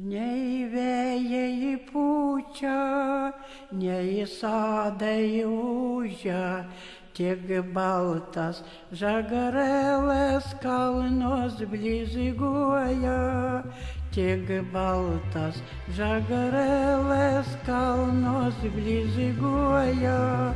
nei vėjai pučia nei sodai ūžia tik baltas žagarėlis kalnus blizguoja. Tik baltas žagarėlis kalnus blizguoja.